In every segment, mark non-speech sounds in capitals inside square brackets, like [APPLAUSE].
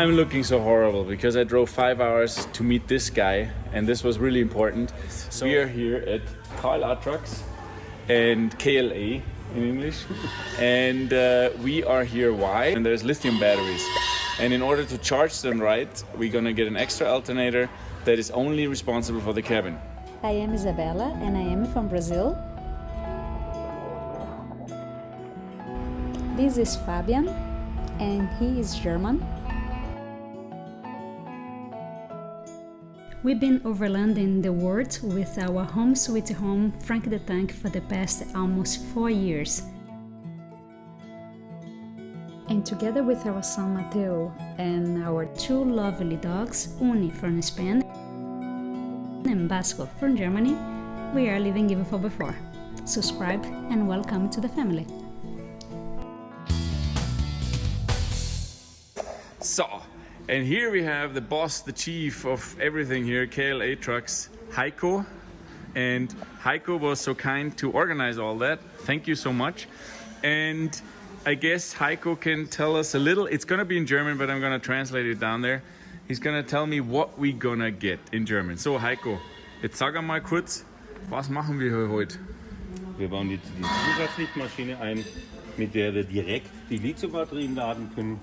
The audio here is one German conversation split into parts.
I'm looking so horrible because I drove five hours to meet this guy, and this was really important. So we are here at KLA Trucks and KLA in English, and uh, we are here. Why? And there's lithium batteries, and in order to charge them right, we're gonna get an extra alternator that is only responsible for the cabin. I am Isabella and I am from Brazil. This is Fabian and he is German. We've been overlanding the world with our home sweet home Frank the Tank for the past almost four years. And together with our son Mateo and our two lovely dogs, Uni from Spain and Basco from Germany, we are living even for before. Subscribe and welcome to the family. So, and here we have the boss, the chief of everything here, KLA Trucks, Heiko. And Heiko was so kind to organize all that. Thank you so much. And I guess Heiko can tell us a little. It's gonna be in German, but I'm gonna translate it down there. He's gonna tell me what we gonna get in German. So Heiko, jetzt sag mal kurz, was machen wir heute? Wir bauen die, die Zusatzlichtmaschine ein, mit der wir direkt die Lithiumbatterien laden können.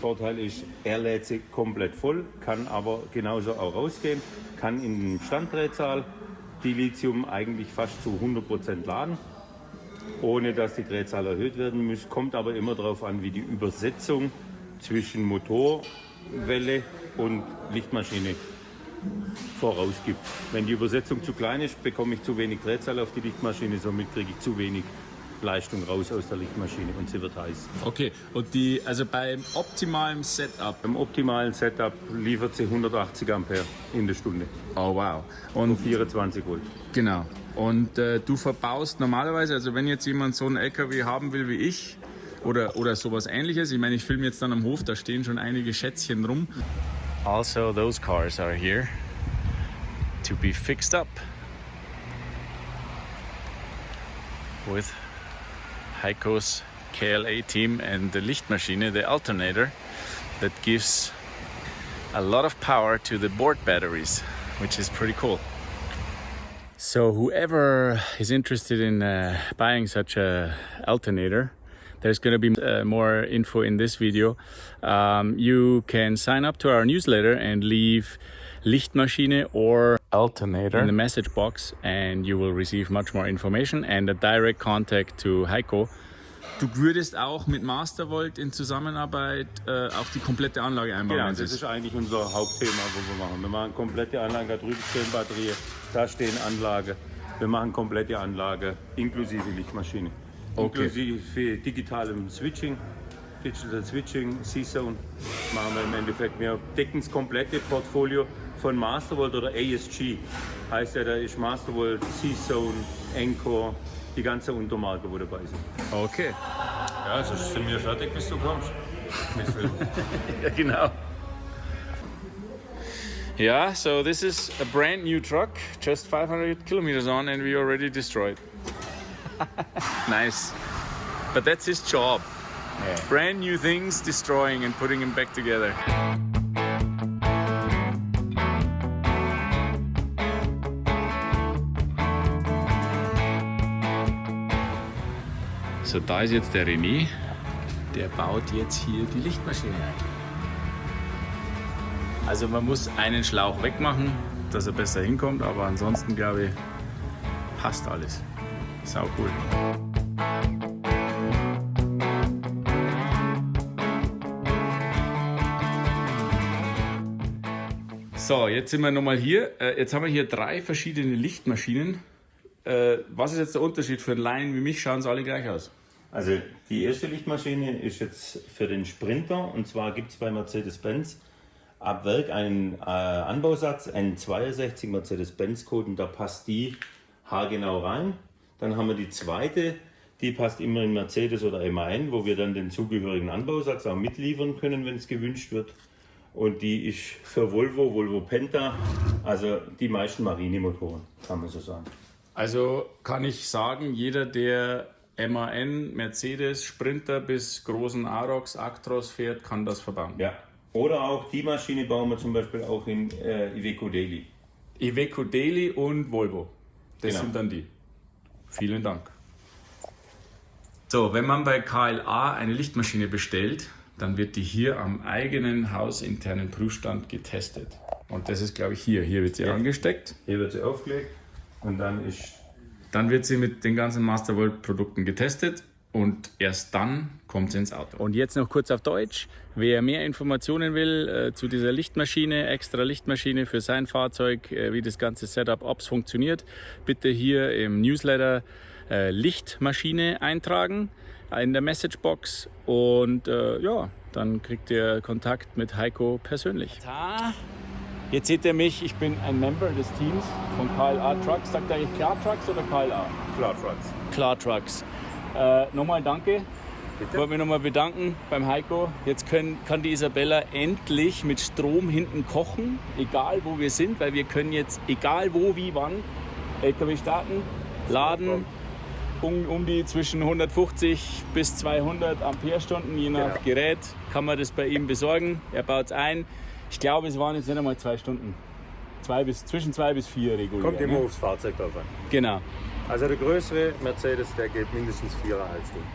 Vorteil ist, er lädt sie komplett voll, kann aber genauso auch rausgehen, kann in den Standdrehzahl die Lithium eigentlich fast zu 100% laden, ohne dass die Drehzahl erhöht werden muss. Kommt aber immer darauf an, wie die Übersetzung zwischen Motorwelle und Lichtmaschine vorausgibt. Wenn die Übersetzung zu klein ist, bekomme ich zu wenig Drehzahl auf die Lichtmaschine, somit kriege ich zu wenig Leistung raus aus der Lichtmaschine und sie wird heiß. Okay, und die, also beim optimalen Setup. Beim optimalen Setup liefert sie 180 Ampere in der Stunde. Oh wow. Und Und 24 Volt. genau. Und äh, du verbaust normalerweise, also wenn jetzt jemand so einen LKW haben will wie ich oder, oder sowas ähnliches, ich meine, ich filme jetzt dann am Hof, da stehen schon einige Schätzchen rum. Also those cars are here to be fixed up with Heiko's KLA team and the Lichtmaschine, the alternator that gives a lot of power to the board batteries, which is pretty cool. So whoever is interested in uh, buying such a alternator, there's going to be uh, more info in this video. Um, you can sign up to our newsletter and leave Lichtmaschine or alternator in the message box and you will receive much more information and a direct contact to Heiko. Du würdest auch mit Mastervolt in Zusammenarbeit äh, auch die komplette Anlage einbauen. Genau, wenn das ist eigentlich unser Hauptthema, wo wir machen. Wir machen komplette Anlage, da drüben stehen Batterien, da stehen Anlage. Wir machen komplette Anlage inklusive Lichtmaschine. Okay. Inklusive digitalem Switching, Digital Switching, C-Zone machen wir im Endeffekt. Wir decken das komplette Portfolio von Mastervolt oder ASG. Heißt ja, da ist Mastervolt, C-Zone, Encore, die ganze Untermarke, wo dabei sind. Okay. Ja, also sind wir fertig, bis du kommst. [LAUGHS] Ja, genau. Yeah, so this is a brand new truck, just 500 kilometers on, and we already destroyed. [LAUGHS] nice. But that's his job. Brand new things, destroying and putting them back together. So, da ist jetzt der René. Der baut jetzt hier die Lichtmaschine ein. Also man muss einen Schlauch wegmachen, dass er besser hinkommt, aber ansonsten glaube ich, passt alles. Sau cool. So, jetzt sind wir nochmal hier. Äh, Jetzt haben wir hier drei verschiedene Lichtmaschinen. Äh, Was ist jetzt der Unterschied für einen Laien wie mich? Schauen sie alle gleich aus. Also die erste Lichtmaschine ist jetzt für den Sprinter und zwar gibt es bei Mercedes-Benz ab Werk einen äh, Anbausatz, einen 62 Mercedes-Benz-Code und da passt die haargenau rein. Dann haben wir die zweite, die passt immer in Mercedes oder MAN, wo wir dann den zugehörigen Anbausatz auch mitliefern können, wenn es gewünscht wird. Und die ist für Volvo, Volvo Penta, also die meisten Marinemotoren, kann man so sagen. Also kann ich sagen, jeder, der MAN, Mercedes, Sprinter bis großen Arocs, Actros fährt, kann das verbauen. Ja, Oder auch die Maschine bauen wir zum Beispiel auch in äh, Iveco Daily. Iveco Daily und Volvo. Das Genau. sind dann die. Vielen Dank. So, wenn man bei KLA eine Lichtmaschine bestellt, dann wird die hier am eigenen hausinternen Prüfstand getestet. Und das ist, glaube ich, hier. Hier wird sie Ja. angesteckt. Hier wird sie aufgelegt und dann ist Dann wird sie mit den ganzen Masterworld Produkten getestet und erst dann kommt sie ins Auto. Und jetzt noch kurz auf Deutsch. Wer mehr Informationen will äh, zu dieser Lichtmaschine, extra Lichtmaschine für sein Fahrzeug, äh, wie das ganze Setup, ob es funktioniert, bitte hier im Newsletter äh, Lichtmaschine eintragen in der Messagebox und äh, ja, dann kriegt ihr Kontakt mit Heiko persönlich. Jetzt seht ihr mich, ich bin ein Member des Teams von KLA Trucks. Sagt ihr eigentlich Klar Trucks oder KLA? Klar Trucks. Klar Trucks. Äh, nochmal danke. Ich wollte mich nochmal bedanken beim Heiko. Jetzt können, kann die Isabella endlich mit Strom hinten kochen, egal wo wir sind, weil wir können jetzt, egal wo, wie, wann, LKW starten, laden, um, um die zwischen 150 bis 200 Ampere-Stunden, je nach Genau. Gerät, kann man das bei ihm besorgen. Er baut es ein. Ich glaube, es waren jetzt nicht einmal zwei Stunden. Zwei bis, zwischen zwei bis vier regulär. Kommt immer ne? aufs Fahrzeug drauf an. Genau. Also der größere Mercedes, der geht mindestens viereinhalb Stunden.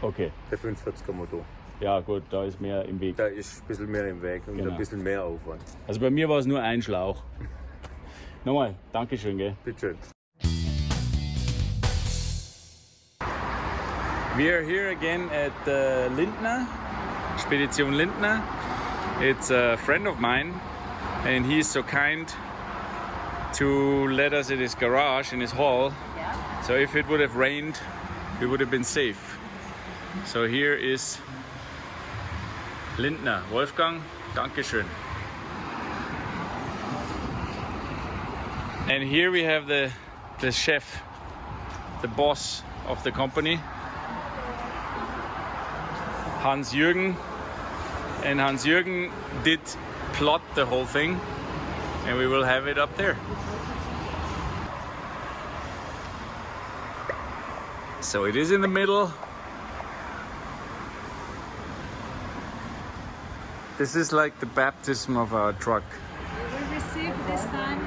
Okay. Der 45er Motor. Ja, gut, da ist mehr im Weg. Da ist ein bisschen mehr im Weg und Genau. ein bisschen mehr Aufwand. Also bei mir war es nur ein Schlauch. [LAUGHS] Nochmal, Dankeschön, gell? Bitte schön. We are here again at uh, Lindner, Spedition Lindner. It's a friend of mine, and he is so kind to let us in his garage, in his hall. So if it would have rained, we would have been safe. So here is Lindner. Wolfgang, Dankeschön. And here we have the, the chef, the boss of the company. Hans Jürgen. And Hans Jürgen did plot the whole thing, and we will have it up there. So it is in the middle. This is like the baptism of our truck. We will receive this time,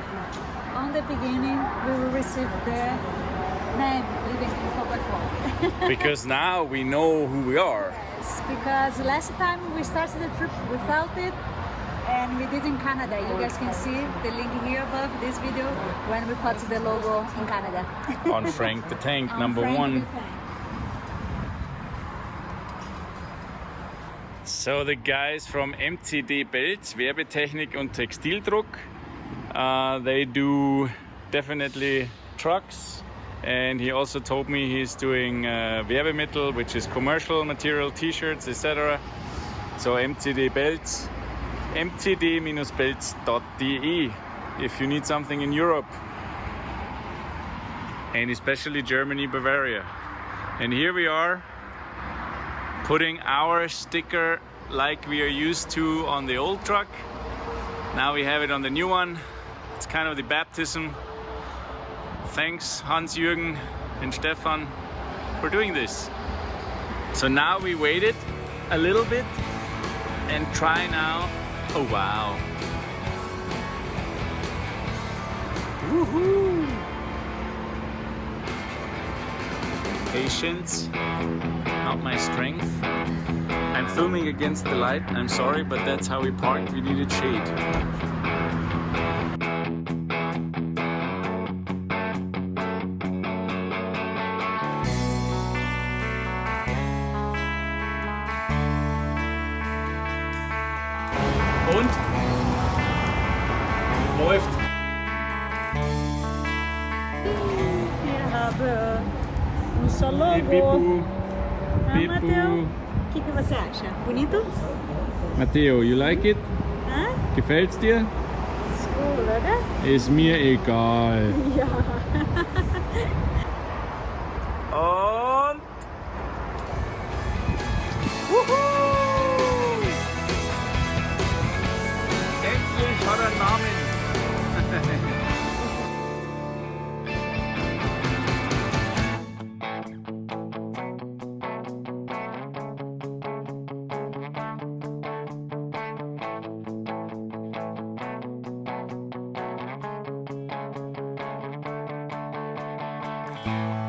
on the beginning, we will receive the name Living 4x4. because now we know who we are. Yes, because last time we started the trip without it and we did in Canada. You guys can see the link here above this video when we put the logo in Canada. [LAUGHS] On Frank the Tank, On number Frank one. So the guys from MCD Belts, Werbetechnik und Textildruck, uh, they do definitely trucks. And he also told me he's doing uh, Werbemittel, which is commercial material, T-shirts, etc. So MCD Belts, mcd-belts.de if you need something in Europe, and especially Germany, Bavaria. And here we are putting our sticker like we are used to on the old truck. Now we have it on the new one. It's kind of the baptism. Thanks Hans Jürgen and Stefan for doing this. So now we waited a little bit and try now. Oh wow. Woohoo! Patience, not my strength. I'm filming against the light. I'm sorry, but that's how we parked. We needed shade. Und? Läuft. Wir haben unser Hey, Logo. Bipu. Ah, Bipu. Mateu, o que, que você acha? Bonito? Matteo, you like it? Hã? Gefällt's dir? Ist cool, oder? Ist mir egal. [LAUGHS] Ja. Und. Bye.